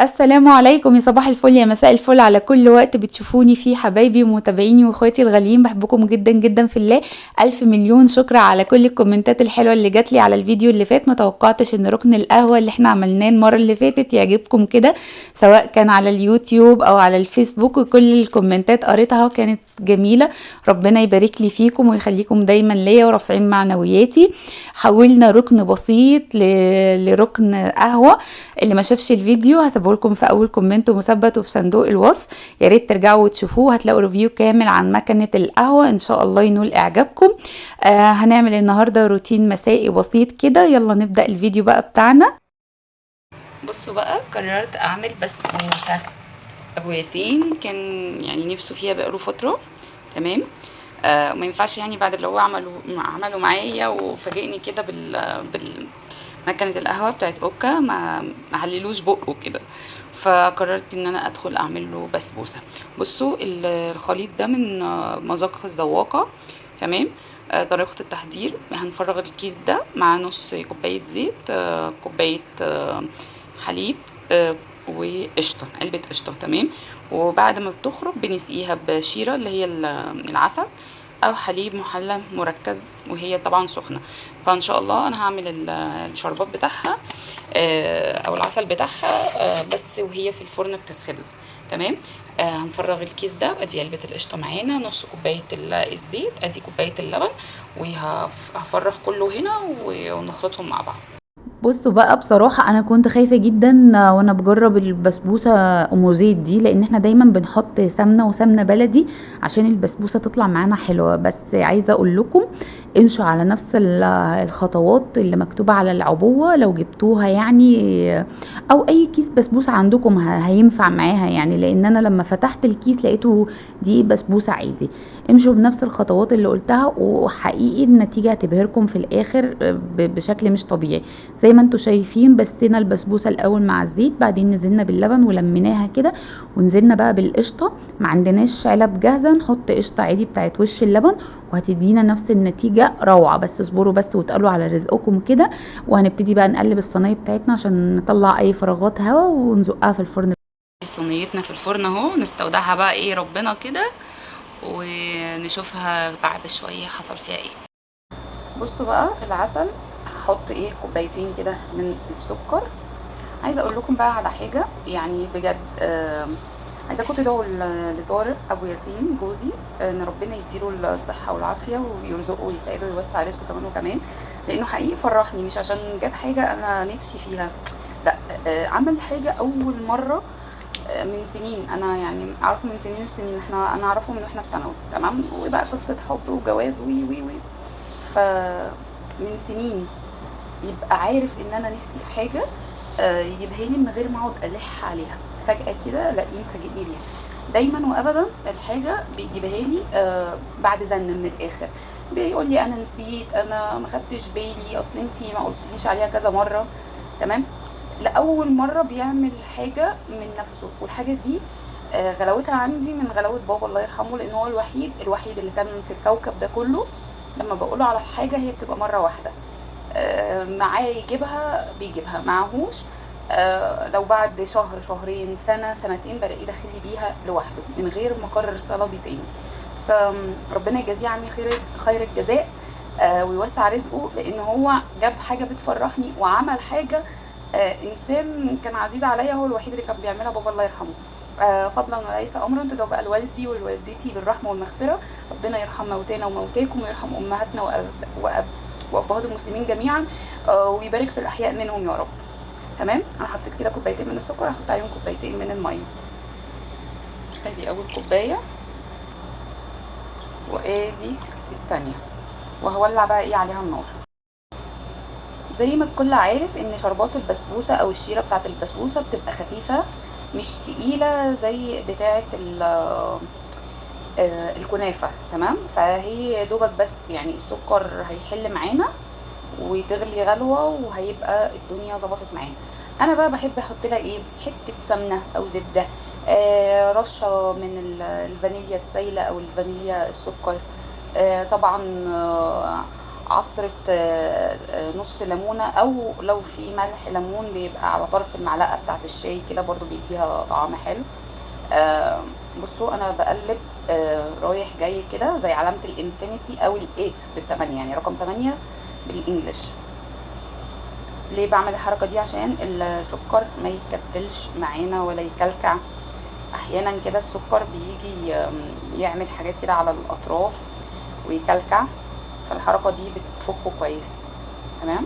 السلام عليكم يا صباح الفل يا مساء الفل على كل وقت بتشوفوني فيه حبايبي ومتابعيني واخواتي الغاليين. بحبكم جدا جدا في الله. ألف مليون شكر على كل الكومنتات الحلوة اللي جات لي على الفيديو اللي فات. ما توقعتش إن ركن القهوة اللي إحنا عملناه المرة اللي فاتت يعجبكم كده سواء كان على اليوتيوب أو على الفيسبوك. وكل الكومنتات قريتها كانت جميلة. ربنا يبارك لي فيكم ويخليكم دايما ليا ورافعين معنوياتي. حولنا ركن بسيط لركن قهوة. اللي ما شافش الفيديو هسيبه لكم في أول comment مثبت وفي صندوق الوصف. يا ريت ترجعوا وتشوفوه هتلاقوا review كامل عن مكنة القهوة. إن شاء الله ينول إعجابكم. آه هنعمل النهارده روتين مسائي بسيط كده. يلا نبدأ الفيديو بقى بتاعنا. بصوا بقى قررت أعمل بسبوسه أبو ياسين كان يعني نفسه فيها بقاله فترة. تمام؟ آه وما ينفعش يعني بعد اللي هو عمله عمله معايا وفاجئني كده بال بال مكنه القهوة بتاعت أوكا ما حللوش بقه كده. فقررت إن أنا أدخل أعمل له بسبوسة. بصوا ال- الخليط ده من مذاق الذواقه تمام؟ آه، طريقة التحضير. هنفرغ الكيس ده مع نص كوباية زيت آه، كوباية آه، حليب وقشطة علبة قشطة تمام؟ وبعد ما بتخرج بنسقيها بشيرة اللي هي ال- العسل. أو حليب محلى مركز وهي طبعا سخنة. فإن شاء الله أنا هعمل ال- الشربات بتاعها آه، أو العسل بتاعها آه، بس وهي في الفرن بتتخبز. تمام؟ آه، هنفرغ الكيس ده أدي علبة القشطة معانا نص كوباية ال- الزيت أدي كوباية اللبن وهفرغ كله هنا ونخلطهم مع بعض. بصوا بقى بصراحة أنا كنت خايفة جدا وأنا بجرب البسبوسة أم زيت دي لأن إحنا دايما بنحط سمنة وسمنة بلدي عشان البسبوسة تطلع معانا حلوة. بس عايزة أقول لكم امشوا على نفس ال- الخطوات اللي مكتوبة على العبوة. لو جبتوها يعني أو أي كيس بسبوسة عندكم هينفع معاها يعني. لأن أنا لما فتحت الكيس لقيته دي بسبوسة عادي. امشوا بنفس الخطوات اللي قلتها وحقيقي النتيجة هتبهركم في الآخر ب- بشكل مش طبيعي. زي ما أنتوا شايفين بسينا البسبوسة الأول مع الزيت بعدين نزلنا باللبن ولميناها كده ونزلنا بقى بالقشطة. ما عندناش علب جاهزة نحط قشطة عادي بتاعت وش اللبن وهتدينا نفس النتيجه روعة. بس اصبروا بس وتقلوا على رزقكم كده وهنبتدي بقى نقلب الصينية بتاعتنا عشان نطلع أي فراغات هواء ونزقها في الفرن. صينيتنا في الفرن اهو نستودعها بقى إيه ربنا كده ونشوفها بعد شوية حصل فيها إيه. بصوا بقى العسل هحط إيه كوبايتين كده من السكر. عايزة أقول لكم بقى على حاجة يعني بجد آه عايزاكم تدعوا ل- لطارق أبو ياسين جوزي إن ربنا يديله الصحة والعافية ويرزقه ويسعده ويوسع رزقه كمان وكمان. لأنه حقيقي فرحني مش عشان جاب حاجة أنا نفسي فيها. لأ آه عمل حاجة أول مرة آه، من سنين. أنا يعني اعرفه من سنين السنين إحنا أنا اعرفه من وإحنا في ثانوي. تمام؟ وبقى قصة حب وجواز وي وي وي. فمن سنين يبقى عارف إن أنا نفسي في حاجة آه، يجيبها لي من غير ما أقعد ألح عليها. فجأة كده ألاقيه مفاجئني بيها دايما وابدا الحاجة بيجيبها لي آه، بعد زن من الآخر. بيقول لي أنا نسيت أنا ما خدتش بالي أصل انتي ما قلتليش عليها كذا مرة. تمام؟ لأول مرة بيعمل حاجة من نفسه والحاجة دي آه، غلاوتها عندي من غلاوة بابا الله يرحمه لأن هو الوحيد الوحيد اللي كان في الكوكب ده كله. لما بقوله على حاجة هي بتبقى مرة واحدة. آه، معاه يجيبها بيجيبها. معهوش لو بعد شهر شهرين سنة سنتين بلاقيه داخل لي بيها لوحده من غير ما اكرر طلبي تاني. فربنا يجازيه عني خير خير الجزاء آه، ويوسع رزقه لأن هو جاب حاجة بتفرحني وعمل حاجة آه، إنسان كان عزيز عليا هو الوحيد اللي كان بيعملها بابا الله يرحمه. آه، فضلا وليس امرا تدعو بقى لوالدي ولوالدتي بالرحمة والمغفرة. ربنا يرحم موتانا وموتاكم ويرحم أمهاتنا وأب وأب وأبهات المسلمين جميعا آه، ويبارك في الأحياء منهم يا رب. تمام؟ أنا حطيت كده كوبايتين من السكر هحط عليهم كوبايتين من المية. أدي أول كوباية. وآدي التانية. وهولع بقى إيه عليها النار. زي ما الكل عارف إن شربات البسبوسة أو الشيرة بتاعة البسبوسة بتبقى خفيفة مش تقيلة زي بتاعة آه، الكنافة تمام؟ فهي دوبك بس يعني السكر هيحل معانا. وتغلي غلوة وهيبقى الدنيا ظبطت معانا أنا بقى بحب أحط لها إيه؟ حتة سمنة أو زبدة آه رشة من ال- الفانيليا السايلة أو الفانيليا السكر آه طبعا آه عصرة آه، آه، نص ليمونة أو لو في ملح ليمون بيبقى على طرف المعلقة بتاعت الشاي كده برضو بيديها طعم حلو. آه، بصوا أنا بقلب رايح جاي كده زي علامة الإنفينيتي أو الإيت بالتمانية يعني رقم تمانية بالإنجلش. ليه بعمل الحركة دي؟ عشان السكر ما يكتلش معانا ولا يكلكع. أحيانا كده السكر بيجي يعمل حاجات كده على الأطراف ويكلكع. فالحركة دي بتفكه كويس. تمام؟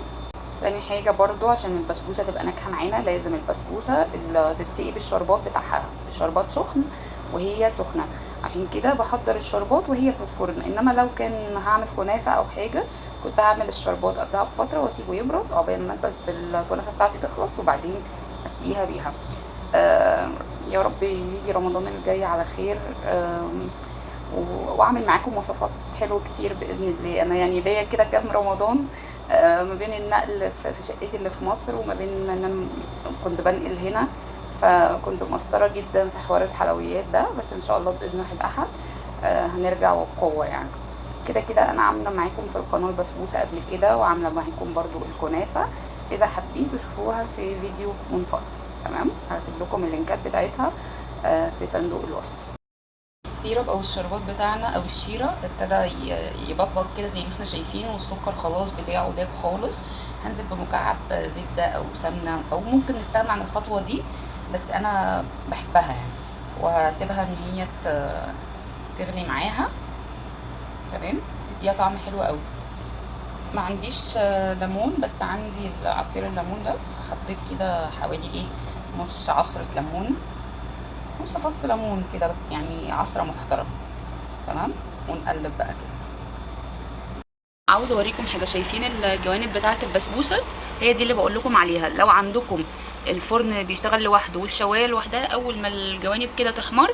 تاني حاجة برضو عشان البسبوسة تبقى ناجحة معانا لازم البسبوسة اللي تتسقي بالشربات بتاعها. الشربات سخن وهي سخنة. عشان كده بحضر الشربات وهي في الفرن. إنما لو كان هعمل كنافة أو حاجة كنت هعمل الشربات قبلها بفترة وأسيبه يبرد عقبال ما البس- الكنافة بتاعتي تخلص وبعدين أسقيها بيها. يا رب يجي رمضان الجاي على خير. وأعمل معاكم وصفات حلوة كتير بإذن الله. أنا يعني ليا كده كام رمضان آه، ما بين النقل في شقتي اللي في مصر وما بين إن أنا كنت بنقل هنا. فكنت مقصرة جدا في حوار الحلويات ده بس إن شاء الله بإذن واحد أحد آه، هنرجع وبقوه يعني. كده كده أنا عاملة معاكم في القناة البسبوسة قبل كده وعاملة معاكم برضو الكنافة. إذا حابين تشوفوها في فيديو منفصل تمام؟ هسيب لكم اللينكات بتاعتها آه، في صندوق الوصف. السيرب أو الشربات بتاعنا أو الشيرة ابتدى يبقبق كده زي ما إحنا شايفين والسكر خلاص بتاعه داب خالص. هنزل بمكعب زبدة أو سمنة أو ممكن نستغنى عن الخطوة دي بس أنا بحبها يعني. وهسيبها إن هي تغلي معاها. تمام؟ تديها طعم حلو قوي. ما عنديش آه، ليمون بس عندي عصير الليمون ده. حطيت كده حوالي إيه نص عصرة ليمون نص فص ليمون كده بس يعني عصرة محترمة. تمام؟ ونقلب بقى كده. عاوزه أوريكم حاجة. شايفين الجوانب بتاعة البسبوسة؟ هي دي اللي بقول لكم عليها. لو عندكم الفرن بيشتغل لوحده والشواية لوحدها أول ما الجوانب كده تحمر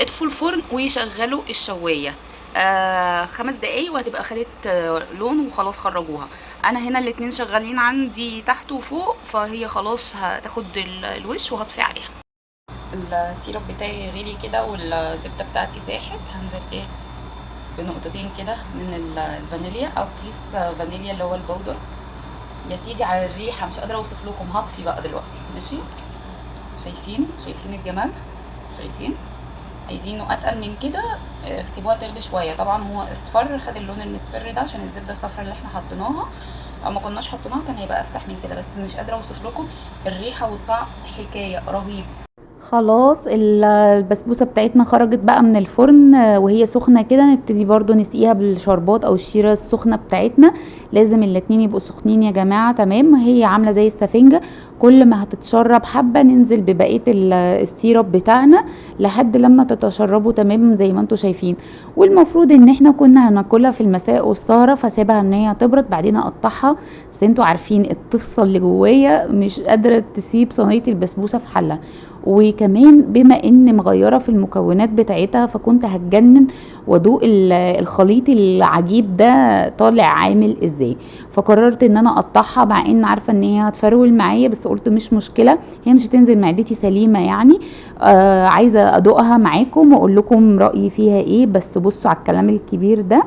اطفوا الفرن وشغلوا الشواية. آه خمس دقايق وهتبقى خدت آه لون وخلاص خرجوها. أنا هنا الاتنين شغالين عندي تحت وفوق فهي خلاص هتاخد ال- الوش وهطفي عليها. السيرب بتاعي غلي كده والزبدة بتاعتي ساحت. هنزل إيه؟ بنقطتين كده من ال- الفانيليا أو كيس فانيليا اللي هو البودر يا سيدي على الريحة مش قادرة أوصف لكم. هطفي بقى دلوقتي. ماشي؟ شايفين؟ شايفين الجمال؟ شايفين؟ عايزينه أتقل من كده آه، سيبوها تغلي شوية. طبعا هو اصفر خد اللون المصفر ده عشان الزبدة الصفرا اللي إحنا حطيناها. لو ما كناش حطيناها كان هيبقى أفتح من كده بس مش قادرة أوصف لكم الريحة والطعم حكاية رهيب. خلاص ال- البسبوسة بتاعتنا خرجت بقى من الفرن آه، وهي سخنة كده نبتدي برضو نسقيها بالشربات أو الشيرة السخنة بتاعتنا. لازم الاتنين يبقوا سخنين يا جماعة تمام؟ هي عاملة زي السفنجة. كل ما هتتشرب حبة ننزل ببقية ال- السيرب بتاعنا لحد لما تتشربوا تمام زي ما أنتوا شايفين. والمفروض إن إحنا كنا هناكلها في المساء والسهرة فسيبها إن هي تبرد بعدين أقطعها. بس أنتوا عارفين الطفصة اللي جوايا مش قادرة تسيب صينية البسبوسة في حلة وكمان بما إن مغيرة في المكونات بتاعتها فكنت هتجنن وأدوق ال- الخليط العجيب ده طالع عامل إزاي. فقررت إن أنا أقطعها مع إن عارفة إن هي هتفرول معايا بس قلت مش مشكلة هي مش هتنزل معدتي سليمة يعني. آه عايزة أدوقها معاكم وأقول لكم رأيي فيها إيه بس بصوا على الكلام الكبير ده.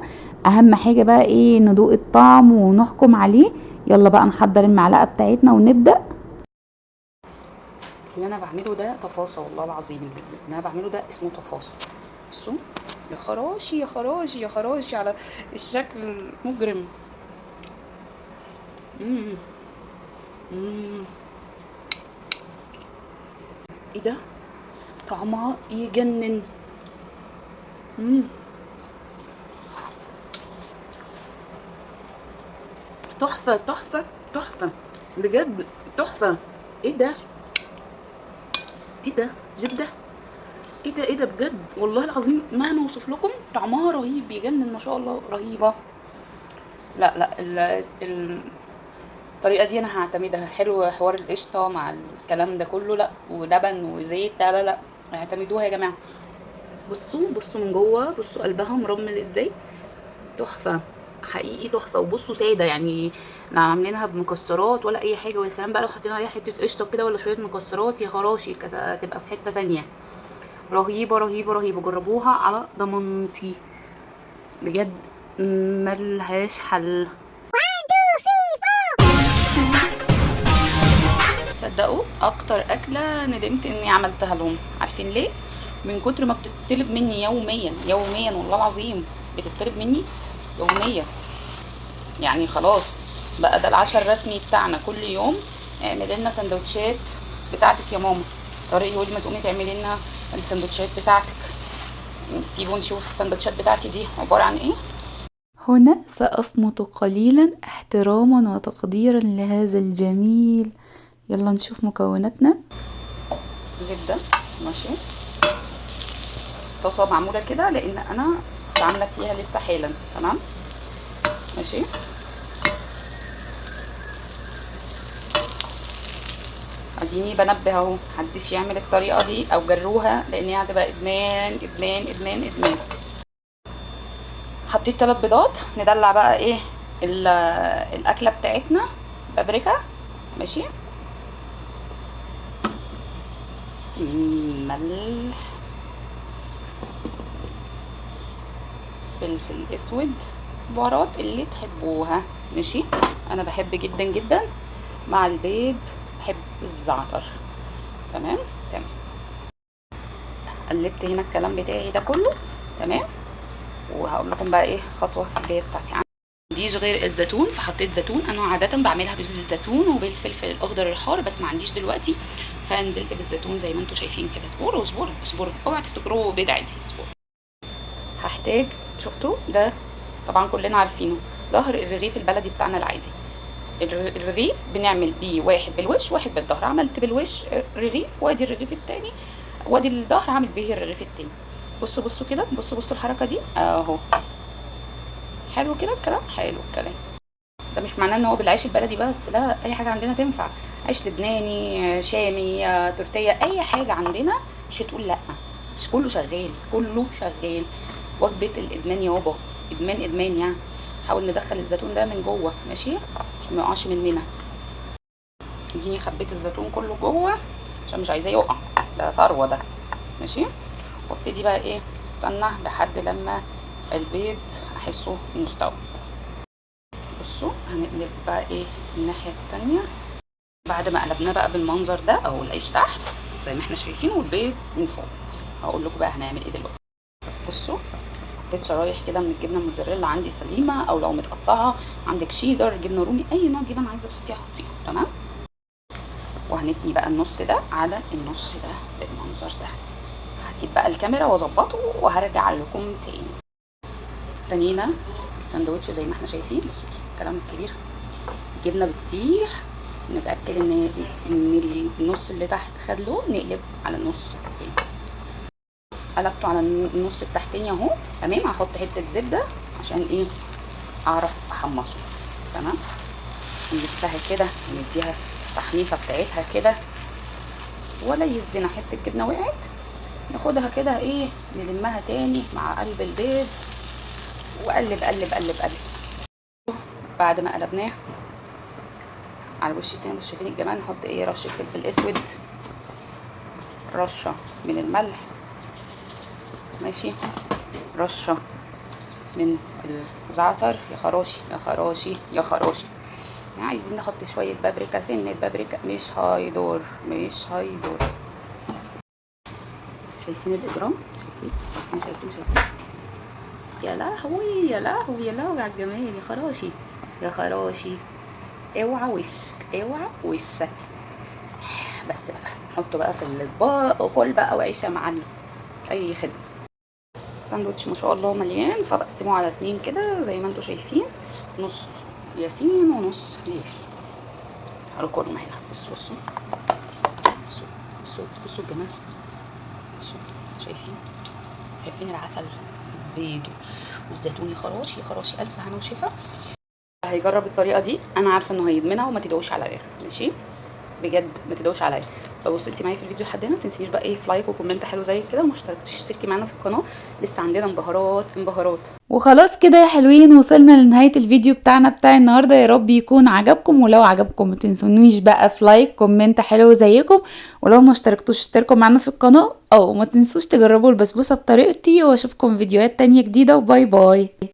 أهم حاجة بقى إيه ندوق الطعم ونحكم عليه. يلا بقى نحضر المعلقة بتاعتنا ونبدأ. اللي أنا بعمله ده تفاصيل والله العظيم اللي أنا بعمله ده اسمه تفاصيل. بصوا يا خراشي يا خراشي يا خراشي على الشكل المجرم. إيه ده؟ طعمها يجنن. مم. تحفة تحفة تحفة. بجد تحفة. إيه ده؟ إيه ده؟ زبدة إيه ده؟ إيه ده بجد؟ والله العظيم مهما اوصف لكم طعمها رهيب يجنن ما شاء الله رهيبة. لا لا ال ال الطريقة دي أنا هعتمدها. حلو حوار القشطة مع الكلام ده كله. لا ولبن وزيت لا لا لا اعتمدوها يا جماعة. بصوا بصوا من جوه بصوا قلبها مرمل إزاي. تحفة. حقيقي تحفة. وبصوا سادة يعني إحنا عاملينها بمكسرات ولا أي حاجة. ويا سلام بقى لو حطينا عليها حتة قشطة كده ولا شوية مكسرات يا خراشي تبقى في حتة تانية. رهيبة رهيبة رهيبة. جربوها على ضمانتي. بجد ملهاش حل. صدقوا أكتر أكلة ندمت إني عملتها لهم. عارفين ليه؟ من كتر ما بتطلب مني يوميا يوميا والله العظيم بتطلب مني يوميا يعني خلاص بقى ده العشاء الرسمي بتاعنا كل يوم. اعملي لنا سندوتشات بتاعتك يا ماما. طارق يقول ما تقومي تعملي لنا السندوتشات بتاعتك. تيجوا نشوف السندوتشات بتاعتي دي عبارة عن إيه؟ هنا سأصمت قليلا احتراما وتقديرا لهذا الجميل. يلا نشوف مكوناتنا. زبدة ماشي. طاسة معمولة كده لأن أنا عاملة فيها لسه حالا تمام؟ ماشي؟ اديني بنبه اهو محدش يعمل الطريقة دي أو جروها لأن هي هتبقى ادمان ادمان ادمان ادمان. حطيت ثلاث بيضات ندلع بقى إيه الأكلة بتاعتنا بابريكا. ماشي؟ ملح. فلفل أسود بهارات اللي تحبوها. ماشي؟ أنا بحب جدا جدا مع البيض بحب الزعتر. تمام؟ تمام. قلبت هنا الكلام بتاعي ده كله. تمام؟ وهقول لكم بقى إيه الخطوة الجاية بتاعتي. عنديش غير الزيتون فحطيت زيتون. أنا عادة بعملها بالزيتون وبالفلفل الأخضر الحار بس ما عنديش دلوقتي. فنزلت بالزيتون زي ما أنتم شايفين كده. اصبروا اصبروا اصبروا أوعى تفتكروه بيض عادي اصبروا هحتاج شفتوا ده طبعا كلنا عارفينه. ظهر الرغيف البلدي بتاعنا العادي. الرغيف بنعمل بيه واحد بالوش واحد بالظهر. عملت بالوش رغيف وادي الرغيف التاني. وادي الظهر عامل بيه الرغيف التاني. بصوا بصوا كده بصوا بصوا الحركة دي. أهو. حلو كده الكلام؟ حلو الكلام. ده مش معناه إن هو بالعيش البلدي بس لا أي حاجة عندنا تنفع. عيش لبناني شامي تورتية أي حاجة عندنا مش هتقول لأ. مش كله شغال كله شغال. وجبة الإدمان يابا. إدمان إدمان يعني. نحاول ندخل الزيتون ده من جوه. ماشي؟ عشان ما يقعش مننا اديني خبيت الزيتون كله جوه عشان مش عايزاه يقع. ده ثروة ده. ماشي؟ وابتدي بقى إيه؟ استنى لحد لما البيض أحسه مستوى. بصوا هنقلب بقى إيه؟ الناحية التانية. بعد ما قلبناه بقى بالمنظر ده أو العيش تحت زي ما إحنا شايفين والبيض من فوق. هقول لكم بقى هنعمل إيه دلوقتي. بصوا. حطيت شرايح كده من الجبنة الموتزاريلا عندي سليمة أو لو متقطعة عندك شيدر جبنة رومي أي نوع جبن عايزة تحطيها حطيها تمام؟ وهنتني بقى النص ده على النص ده بالمنظر ده. هسيب بقى الكاميرا وأظبطه وهرجع لكم تاني. تانينا الساندوتش زي ما إحنا شايفين بصوا الكلام الكبير. الجبنة بتسيح. نتأكد إن إن النص اللي تحت خد لون نقلب على النص التاني. قلبته على النص التحتاني اهو تمام؟ هحط حتة زبده عشان إيه؟ اعرف احمصه تمام؟ نلفها كده ونديها تحميصة بتاعتها كده ولا يهزنا حتة جبنة وقعت. ناخدها كده إيه نلمها تاني مع قلب البيض وقلب قلب قلب قلب. بعد ما قلبناه على الوش التاني بصوا شايفين الجمال نحط إيه رشة فلفل اسود رشة من الملح ماشي. رشة من الزعتر. يا خراشي يا خراشي يا خراشي. عايزين نحط شوية بابريكا سنة بابريكا. مش هيدور مش هيدور شايفين الإجرام؟ شايفين؟ شايفين شايفين يا لهوي يا لهوي يا لهوي على الجمال. يا خراشي يا خراشي. اوعى وشك اوعى وشك. بس بقى حطه بقى في الاطباق وكل بقى وعيش يا معلم أي خدمة. ساندوتش ما شاء الله مليان. فبقسمه على اتنين كده زي ما أنتم شايفين. نص ياسين ونص ليحي تعالوا كلوا هنا. بصوا بصوا. بصوا بصوا بصوا الجمال. بصوا شايفين؟ شايفين العسل البيض والزيتون. يا خراشي خراشي. ألف هنا وشفا. هيجرب الطريقة دي. أنا عارفة إنه هيدمنها وما تدعوش عليا ماشي؟ بجد ما تدعوش عليا. لو وصلتي معايا في الفيديو لحد هنا تنسيش بقى إيه في like و comment حلو زي كده وما اشتركتيش اشتركي معانا في القناة. لسه عندنا انبهارات انبهارات. وخلاص كده يا حلوين وصلنا لنهاية الفيديو بتاعنا بتاع النهارده. يا رب يكون عجبكم ولو عجبكم ما تنسونيش بقى في like comment حلو زيكم. ولو ما اشتركتوش اشتركوا معانا في القناة. أو ما تنسوش تجربوا البسبوسة بطريقتي وأشوفكم فيديوهات تانية جديدة. وباي باي.